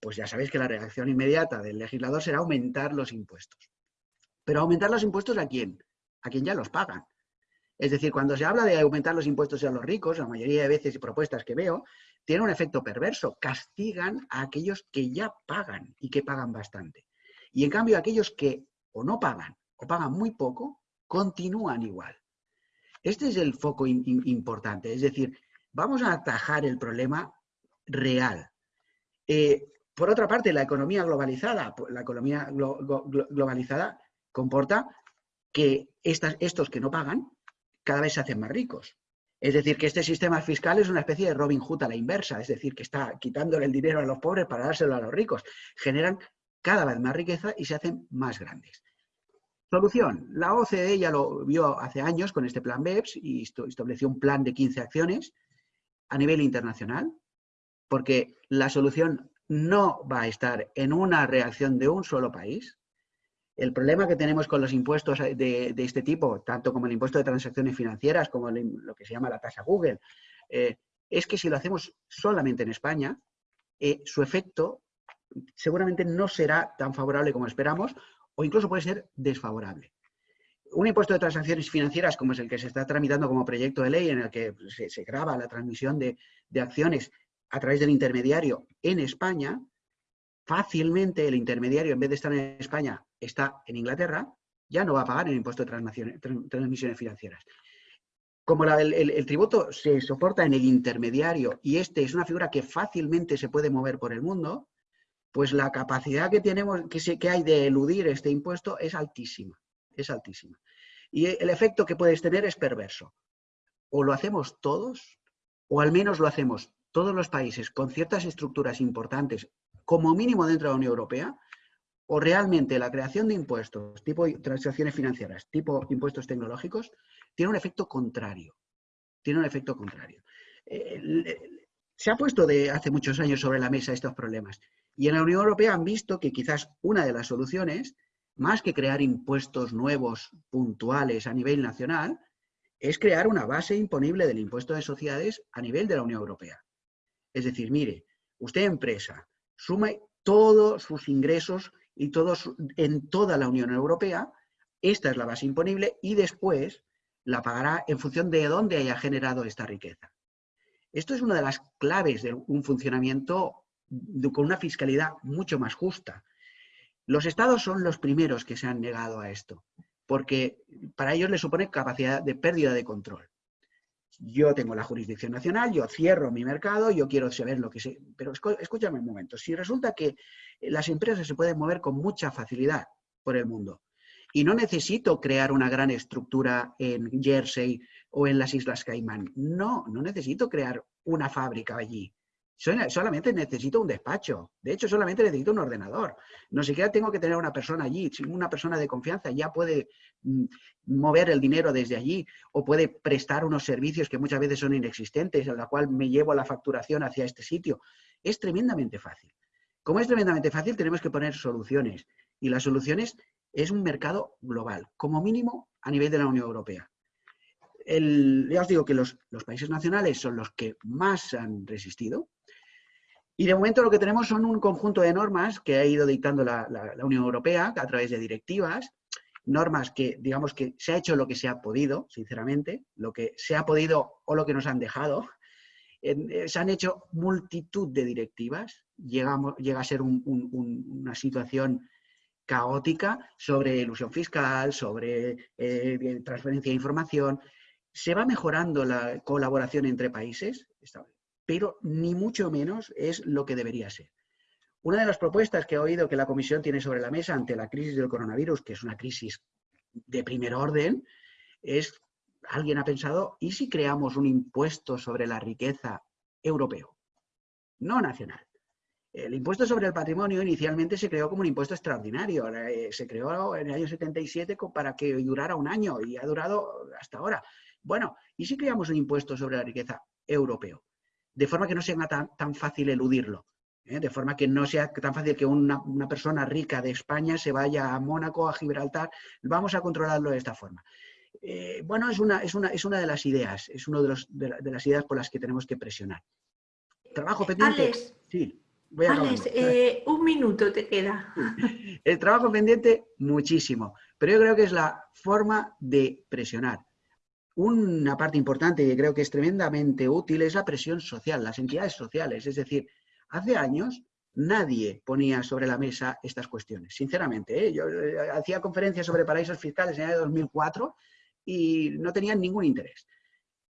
C: pues ya sabéis que la reacción inmediata del legislador será aumentar los impuestos. Pero aumentar los impuestos a quién? A quien ya los pagan. Es decir, cuando se habla de aumentar los impuestos a los ricos, la mayoría de veces y propuestas que veo, tiene un efecto perverso. Castigan a aquellos que ya pagan y que pagan bastante. Y en cambio, aquellos que o no pagan o pagan muy poco, continúan igual. Este es el foco importante. Es decir, vamos a atajar el problema real. Eh, por otra parte, la economía globalizada, la economía globalizada comporta que estos que no pagan cada vez se hacen más ricos. Es decir, que este sistema fiscal es una especie de Robin Hood a la inversa, es decir, que está quitándole el dinero a los pobres para dárselo a los ricos. Generan cada vez más riqueza y se hacen más grandes. Solución. La OCDE ya lo vio hace años con este plan BEPS y estableció un plan de 15 acciones a nivel internacional, porque la solución no va a estar en una reacción de un solo país. El problema que tenemos con los impuestos de, este tipo, tanto como el impuesto de transacciones financieras, como lo que se llama la tasa Google, eh, es que si lo hacemos solamente en España, eh, su efecto seguramente no será tan favorable como esperamos o incluso puede ser desfavorable. Un impuesto de transacciones financieras, como es el que se está tramitando como proyecto de ley, en el que se, graba la transmisión de, acciones a través del intermediario en España, fácilmente el intermediario, en vez de estar en España, está en Inglaterra, ya no va a pagar el impuesto de transmisiones financieras. Como el, tributo se soporta en el intermediario y este es una figura que fácilmente se puede mover por el mundo, pues la capacidad que tenemos, que, que hay de eludir este impuesto es altísima, es altísima. Y el efecto que puedes tener es perverso. O lo hacemos todos, o al menos lo hacemos todos los países con ciertas estructuras importantes, como mínimo dentro de la Unión Europea, o realmente la creación de impuestos, tipo transacciones financieras, tipo impuestos tecnológicos, tiene un efecto contrario. Tiene un efecto contrario. se ha puesto de hace muchos años sobre la mesa estos problemas y en la Unión Europea han visto que quizás una de las soluciones, más que crear impuestos nuevos puntuales a nivel nacional, es crear una base imponible del impuesto de sociedades a nivel de la Unión Europea. Es decir, mire, usted empresa, sume todos sus ingresos y todos en toda la Unión Europea, esta es la base imponible y después la pagará en función de dónde haya generado esta riqueza. Esto es una de las claves de un funcionamiento con una fiscalidad mucho más justa. Los estados son los primeros que se han negado a esto, porque para ellos les supone capacidad de pérdida de control. Yo tengo la jurisdicción nacional, yo cierro mi mercado, yo quiero saber lo que sé. Pero escúchame un momento, si resulta que las empresas se pueden mover con mucha facilidad por el mundo y no necesito crear una gran estructura en Jersey o en las Islas Caimán, no, no necesito crear una fábrica allí solamente necesito un despacho. De hecho, solamente necesito un ordenador. No siquiera tengo que tener una persona allí. Una persona de confianza ya puede mm, mover el dinero desde allí o puede prestar unos servicios que muchas veces son inexistentes, a la cual me llevo la facturación hacia este sitio. Es tremendamente fácil. Como es tremendamente fácil, tenemos que poner soluciones. Y las soluciones es un mercado global, como mínimo a nivel de la Unión Europea. ya os digo que los, los países nacionales son los que más han resistido, y de momento lo que tenemos son un conjunto de normas que ha ido dictando la, Unión Europea a través de directivas, normas que, digamos que se ha hecho lo que se ha podido, sinceramente, lo que se ha podido o lo que nos han dejado. Eh, se han hecho multitud de directivas, llegamos, llega a ser una situación caótica sobre ilusión fiscal, sobre eh, transferencia de información. Se va mejorando la colaboración entre países, pero ni mucho menos es lo que debería ser. Una de las propuestas que he oído que la Comisión tiene sobre la mesa ante la crisis del coronavirus, que es una crisis de primer orden, es alguien ha pensado, ¿y si creamos un impuesto sobre la riqueza europeo? No nacional. El impuesto sobre el patrimonio inicialmente se creó como un impuesto extraordinario. Eh, se creó en el año 77 para que durara un año y ha durado hasta ahora. Bueno, ¿y si creamos un impuesto sobre la riqueza europeo? De forma que no sea tan, fácil eludirlo. ¿eh? De forma que no sea tan fácil que una, persona rica de España se vaya a Mónaco, a Gibraltar. Vamos a controlarlo de esta forma. Eh, bueno, es una, es, una, es una de las ideas, es una de, de, las ideas por las que tenemos que presionar. Trabajo pendiente. Sí.
B: Alex, eh, un minuto te queda.
C: El trabajo pendiente, muchísimo. Pero yo creo que es la forma de presionar. Una parte importante que creo que es tremendamente útil es la presión social, las entidades sociales. Es decir, hace años nadie ponía sobre la mesa estas cuestiones. Sinceramente, ¿eh? yo eh, hacía conferencias sobre paraísos fiscales en el año 2004 y no tenían ningún interés.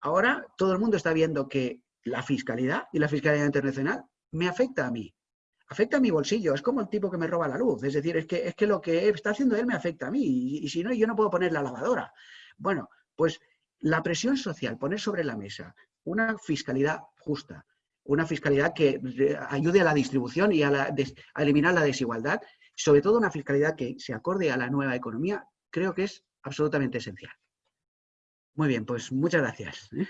C: Ahora todo el mundo está viendo que la fiscalidad y la fiscalidad internacional me afecta a mí. Afecta a mi bolsillo, es como el tipo que me roba la luz. Es decir, es que, es que lo que está haciendo él me afecta a mí y, si no, yo no puedo poner la lavadora. Bueno, pues la presión social, poner sobre la mesa una fiscalidad justa, una fiscalidad que ayude a la distribución y a, eliminar la desigualdad, sobre todo una fiscalidad que se acorde a la nueva economía, creo que es absolutamente esencial. Muy bien, pues muchas gracias. ¿eh?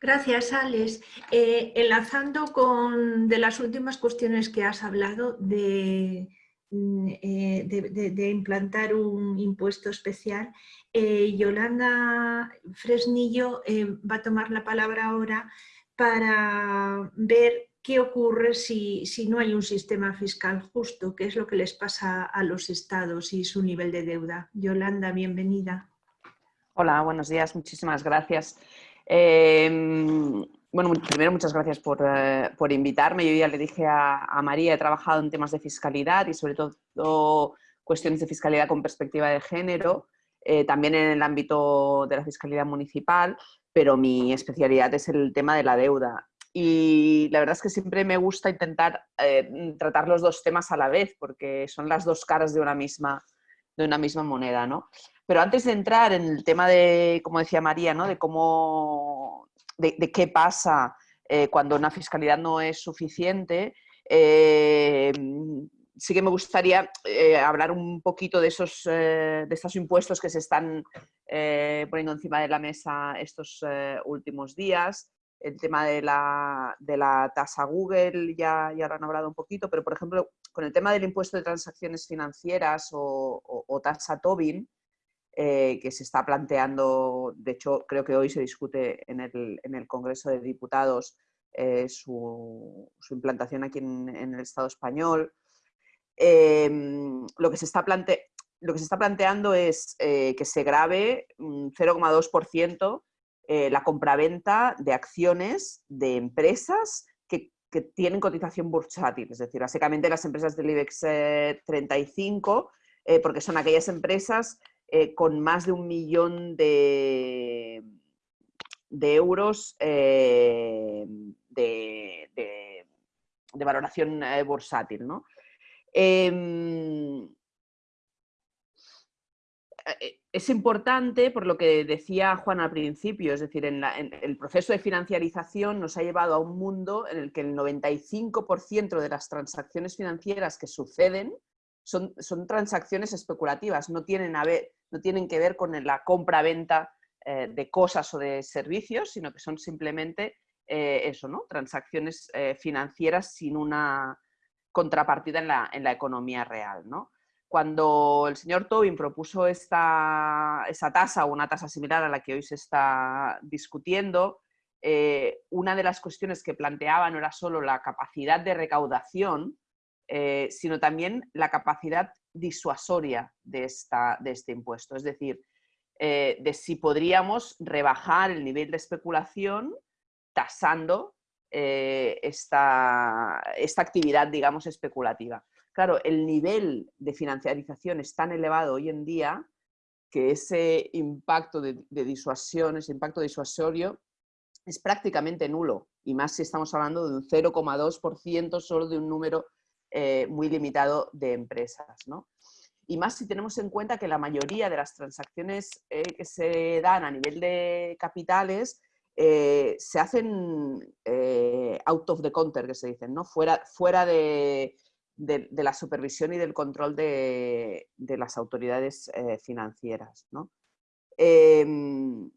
B: Gracias, Alex. Eh, enlazando con de las últimas cuestiones que has hablado de, mm, eh, de, implantar un impuesto especial, eh, Yolanda Fresnillo va a tomar la palabra ahora para ver qué ocurre si, si, no hay un sistema fiscal justo, qué es lo que les pasa a los estados y su nivel de deuda. Yolanda, bienvenida.
D: Hola, buenos días, muchísimas gracias. Em, bueno, primero muchas gracias eh, por, invitarme. Yo ya le dije a, María, he trabajado en temas de fiscalidad y sobre todo cuestiones de fiscalidad con perspectiva de género, eh, también en el ámbito de la fiscalidad municipal, pero mi especialidad es el tema de la deuda. Y la verdad es que siempre me gusta intentar eh, tratar los dos temas a la vez, porque son las dos caras de una misma, de una misma moneda, ¿no? Pero antes de entrar en el tema de, como decía María, ¿no? de cómo, de, qué pasa eh, cuando una fiscalidad no es suficiente, eh, sí que me gustaría eh, hablar un poquito de esos, de estos impuestos que se están poniendo encima de la mesa estos últimos días. El tema de la, de la tasa Google ya, ya lo han hablado un poquito, pero por ejemplo, con el tema del impuesto de transacciones financieras o, o tasa Tobin, eh, que se está planteando, de hecho creo que hoy se discute en el, Congreso de Diputados eh, su, implantación aquí en, el Estado español. Em, lo, que se está lo que se está planteando es eh, que se grave un 0,2% la compraventa de acciones de empresas que, que, tienen cotización bursátil, es decir, básicamente las empresas del IBEX 35, porque son aquellas empresas eh, con más de un millón de, de euros eh, de, valoración eh, bursátil. ¿no? Em, es importante, por lo que decía Juan al principio, es decir, en, el proceso de financiarización nos ha llevado a un mundo en el que el 95% de las transacciones financieras que suceden son, transacciones especulativas, no tienen, no tienen que ver con la compra-venta eh, de cosas o de servicios, sino que son simplemente eh, eso, ¿no? transacciones eh, financieras sin una contrapartida en la, en la economía real. ¿no? Cuando el señor Tobin propuso esta, esa tasa o una tasa similar a la que hoy se está discutiendo, una de las cuestiones que planteaba no era solo la capacidad de recaudación, eh, sino también la capacidad disuasoria de, esta, de este impuesto. Es decir, eh, de si podríamos rebajar el nivel de especulación tasando eh, esta, esta, actividad, digamos, especulativa. Claro, el nivel de financiarización es tan elevado hoy en día que ese impacto de, de disuasión, ese impacto disuasorio es prácticamente nulo, y más si estamos hablando de un 0,2% solo de un número eh, muy limitado de empresas. y más si tenemos en cuenta que la mayoría de las transacciones eh, que se dan a nivel de capitales eh, se hacen out of the counter, que se dicen, ¿no? fuera, fuera de, la supervisión y del control de, las autoridades financieras. Em,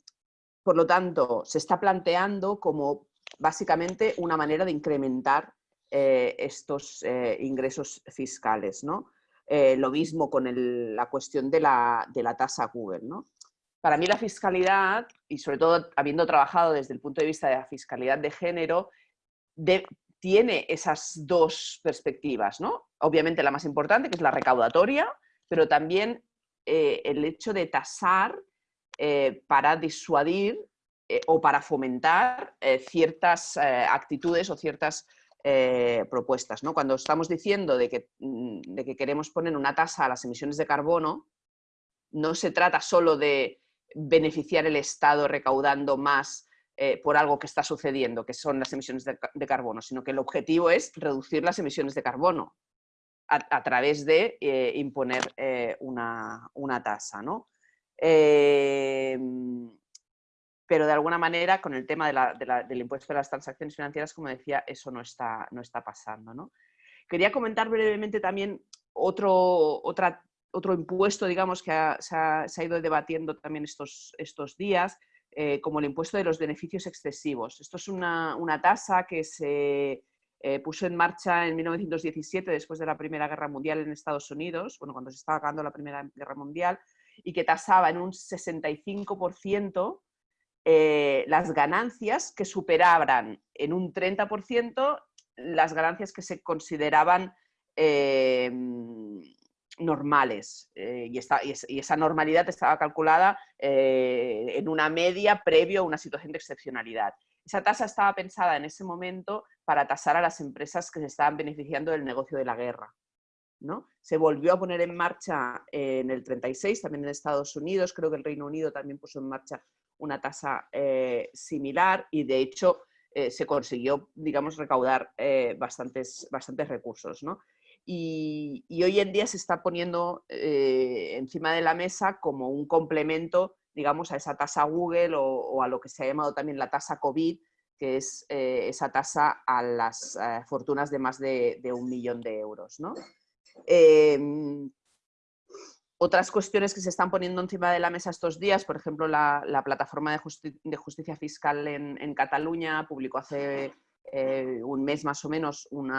D: por lo tanto, se está planteando como básicamente una manera de incrementar estos ingresos fiscales. ¿no? Eh, lo mismo con la cuestión de la, tasa Google. ¿no? Para mí la fiscalidad, y sobre todo habiendo trabajado desde el punto de vista de la fiscalidad de género, tiene esas dos perspectivas. ¿no? Obviamente la más importante, que es la recaudatoria, pero también eh, el hecho de tasar eh, para disuadir o para fomentar ciertas actitudes o ciertas eh, propuestas. ¿no? Cuando estamos diciendo de que, mm, de que queremos poner una tasa a las emisiones de carbono, no se trata solo de beneficiar el Estado recaudando más eh, por algo que está sucediendo, que son las emisiones de, carbono, sino que el objetivo es reducir las emisiones de carbono a, través de eh, imponer una, una, tasa. ¿no? Pero de alguna manera con el tema del impuesto de las transacciones financieras, como decía, eso no está, no está pasando. ¿no? Quería comentar brevemente también otro, otra, otro impuesto, digamos, que se, ha, ido debatiendo también estos, estos días, eh, como el impuesto de los beneficios excesivos. Esto es una, una tasa que se eh, puso en marcha en 1917, después de la Primera Guerra Mundial en Estados Unidos, bueno, cuando se estaba acabando la Primera Guerra Mundial, y que tasaba en un 65% eh, las ganancias que superaban en un 30% las ganancias que se consideraban eh, normales. Eh, y, esa normalidad estaba calculada en una media previo a una situación de excepcionalidad. Esa tasa estaba pensada en ese momento para tasar a las empresas que se estaban beneficiando del negocio de la guerra. ¿no? Se volvió a poner en marcha en el 36, también en Estados Unidos, creo que el Reino Unido también puso en marcha una tasa eh, similar y de hecho eh, se consiguió, digamos, recaudar eh, bastantes, bastantes recursos. Y, hoy en día se está poniendo encima de la mesa como un complemento, digamos, a esa tasa Google o, a lo que se ha llamado también la tasa COVID, que es esa tasa a las fortunas de más de, un millón de euros. ¿no? Otras cuestiones que se están poniendo encima de la mesa estos días, por ejemplo, la, plataforma de, justicia fiscal en, Cataluña publicó hace eh, un mes más o menos un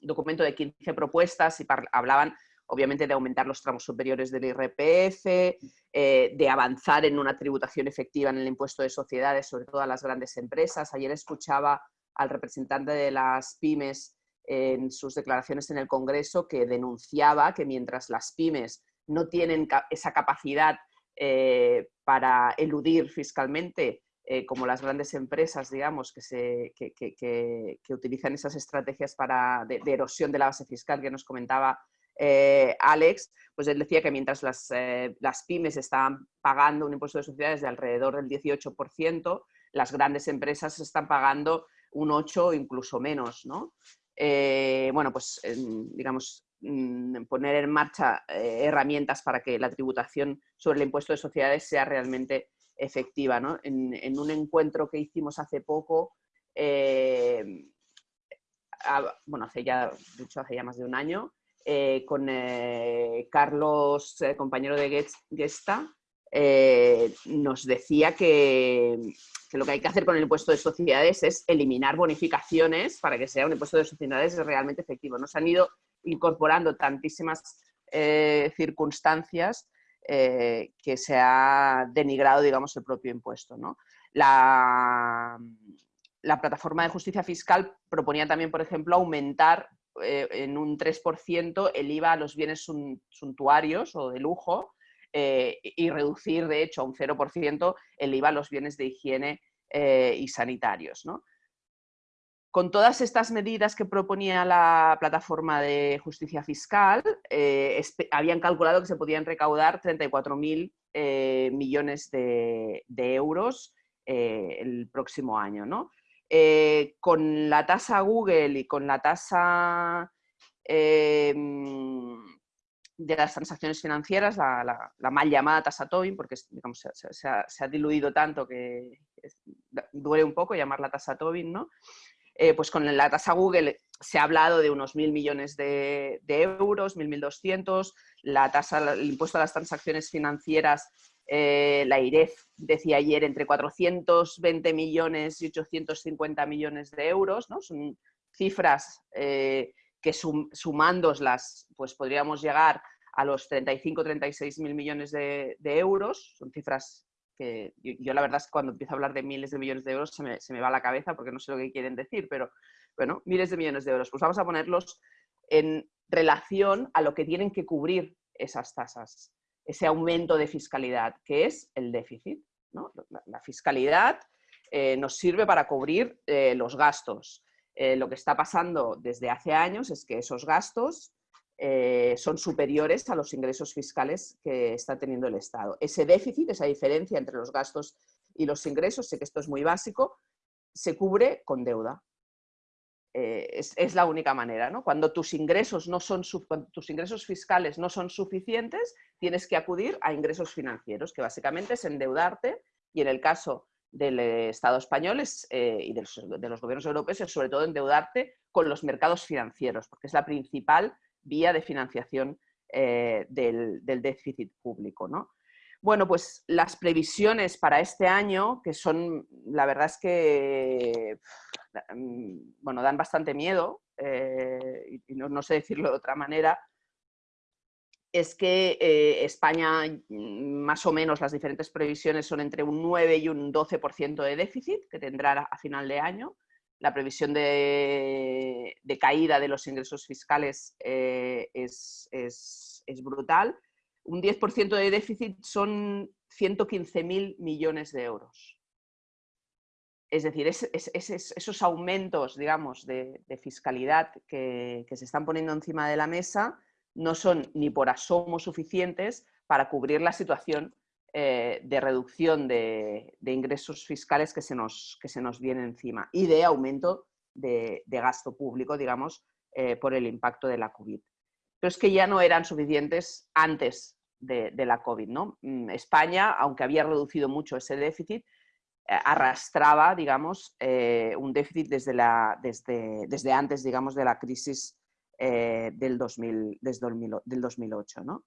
D: documento de 15 propuestas y hablaban obviamente de aumentar los tramos superiores del IRPF, eh, de avanzar en una tributación efectiva en el impuesto de sociedades, sobre todo a las grandes empresas. Ayer escuchaba al representante de las pymes en sus declaraciones en el Congreso que denunciaba que mientras las pymes no tienen esa capacidad eh, para eludir fiscalmente, eh, como las grandes empresas, digamos, que, se, que, utilizan esas estrategias para, de, erosión de la base fiscal que nos comentaba eh, Alex, pues él decía que mientras las, las pymes estaban pagando un impuesto de sociedades de alrededor del 18%, las grandes empresas están pagando un 8 o incluso menos, ¿no? Eh, bueno, pues digamos, poner en marcha eh, herramientas para que la tributación sobre el impuesto de sociedades sea realmente efectiva. En, un encuentro que hicimos hace poco, eh, bueno, hace ya, dicho, hace ya más de un año, con Carlos, compañero de Gesta, nos decía que, que lo que hay que hacer con el impuesto de sociedades es eliminar bonificaciones para que sea un impuesto de sociedades realmente efectivo. Nos han ido incorporando tantísimas eh, circunstancias eh, que se ha denigrado, digamos, el propio impuesto. La, plataforma de justicia fiscal proponía también, por ejemplo, aumentar eh, en un 3% el IVA a los bienes suntuarios o de lujo, eh, y reducir, de hecho, a un 0% el IVA a los bienes de higiene eh, y sanitarios. Con todas estas medidas que proponía la plataforma de justicia fiscal, eh, habían calculado que se podían recaudar 34.000 millones de, euros el próximo año. con la tasa Google y con la tasa de las transacciones financieras, la, mal llamada tasa Tobin, porque digamos, se, ha, diluido tanto que duele un poco llamarla tasa Tobin, ¿no? Eh, pues con la tasa Google se ha hablado de unos mil millones de, euros, mil, mil doscientos, la tasa, el impuesto a las transacciones financieras, eh, la IREF decía ayer entre 420 millones y 850 millones de euros, ¿no? Son cifras eh, que sum, sumándolas, pues podríamos llegar a los 35, 36 mil millones de, euros. Son cifras que yo, la verdad es cuando empiezo a hablar de miles de millones de euros se me, se me va la cabeza porque no sé lo que quieren decir, pero bueno, miles de millones de euros. Pues vamos a ponerlos en relación a lo que tienen que cubrir esas tasas, ese aumento de fiscalidad, que es el déficit. La, fiscalidad eh, nos sirve para cubrir eh, los gastos. Eh, lo que está pasando desde hace años es que esos gastos eh, son superiores a los ingresos fiscales que está teniendo el Estado. Ese déficit, esa diferencia entre los gastos y los ingresos, sé que esto es muy básico, se cubre con deuda. Eh, es, la única manera. ¿no? Cuando tus ingresos, no son, tus ingresos fiscales no son suficientes, tienes que acudir a ingresos financieros, que básicamente es endeudarte y en el caso del Estado español eh, y de los, gobiernos europeos es sobre todo endeudarte con los mercados financieros, porque es la principal vía de financiación eh, del, déficit público. ¿no? Bueno, pues las previsiones para este año, que son, la verdad es que, mm, bueno, dan bastante miedo, eh, y no, sé decirlo de otra manera, es que eh, España, mm, más o menos las diferentes previsiones son entre un 9 y un 12% de déficit que tendrá a final de año. La previsión de, caída de los ingresos fiscales eh, es, brutal. Un 10% de déficit son 115.000 millones de euros. Es decir, esos aumentos, digamos, de, fiscalidad que se están poniendo encima de la mesa no son ni por asomo suficientes para cubrir la situación eh, de reducción de, ingresos fiscales que se, nos, que se nos viene encima y de aumento de, gasto público, digamos, eh, por el impacto de la COVID. Pero es que ya no eran suficientes antes de, la COVID. ¿no? Mm, España, aunque había reducido mucho ese déficit, eh, arrastraba, digamos, un déficit desde, la, desde, desde antes, digamos, de la crisis eh, del, 2000, desde del 2008. ¿no?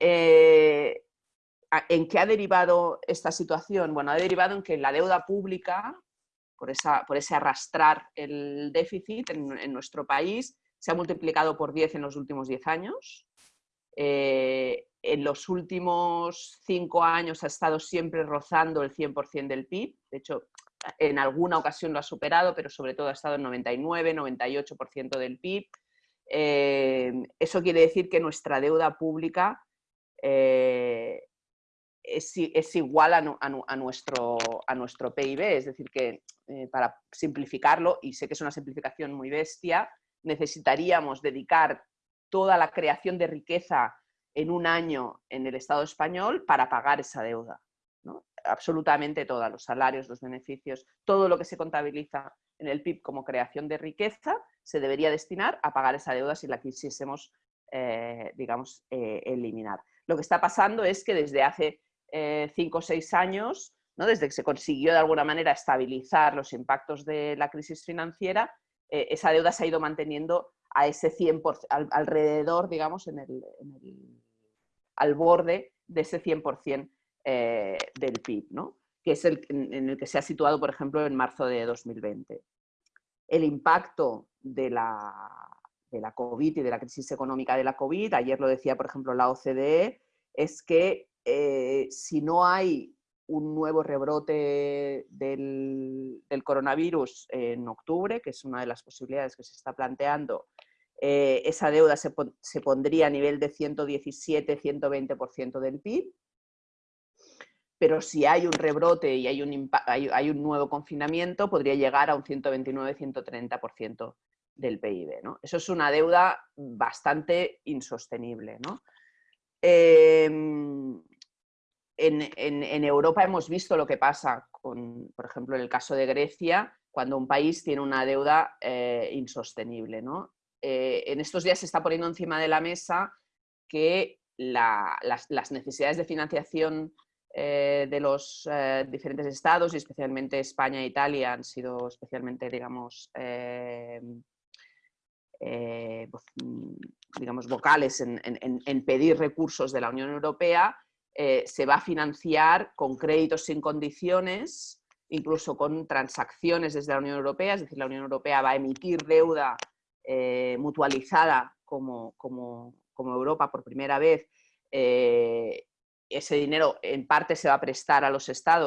D: Eh, ¿En qué ha derivado esta situación? Bueno, ha derivado en que la deuda pública, por, esa, por ese arrastrar el déficit en, nuestro país, se ha multiplicado por 10 en los últimos 10 años. Eh, en los últimos 5 años ha estado siempre rozando el 100% del PIB. De hecho, en alguna ocasión lo ha superado, pero sobre todo ha estado en 99, 98% del PIB. Eh, eso quiere decir que nuestra deuda pública eh, es, igual a, nuestro, a nuestro PIB, es decir, que eh, para simplificarlo, y sé que es una simplificación muy bestia, necesitaríamos dedicar toda la creación de riqueza en un año en el Estado español para pagar esa deuda. Absolutamente toda, los salarios, los beneficios, todo lo que se contabiliza en el PIB como creación de riqueza se debería destinar a pagar esa deuda si la quisiésemos, eh, digamos, eh, eliminar. Lo que está pasando es que desde hace eh, cinco o seis años, ¿no? desde que se consiguió de alguna manera estabilizar los impactos de la crisis financiera, esa deuda se ha ido manteniendo a ese 100%, alrededor, digamos, en el, al borde de ese 100% del PIB, ¿no? Que es el en el que se ha situado, por ejemplo, en marzo de 2020 el impacto de la, de la COVID y de la crisis económica de la COVID, ayer lo decía por ejemplo la OCDE, es que eh, si no hay un nuevo rebrote del, coronavirus en octubre, que es una de las posibilidades que se está planteando, eh, esa deuda se, se, pondría a nivel de 117-120% del PIB, pero si hay un rebrote y hay un, hay, un nuevo confinamiento, podría llegar a un 129-130% del PIB. ¿no? Eso es una deuda bastante insostenible. ¿no? Em, en, Europa hemos visto lo que pasa, con, por ejemplo, en el caso de Grecia, cuando un país tiene una deuda eh, insostenible. ¿no? Eh, en estos días se está poniendo encima de la mesa que las, necesidades de financiación eh, de los eh, diferentes estados y especialmente España e Italia han sido especialmente, digamos, eh, pues, mm, digamos vocales en, pedir recursos de la Unión Europea, se va a financiar con créditos sin condiciones, incluso con transacciones desde la Unión Europea, es decir, la Unión Europea va a emitir deuda mutualizada como, como, como Europa por primera vez, ese dinero en parte se va a prestar a los estados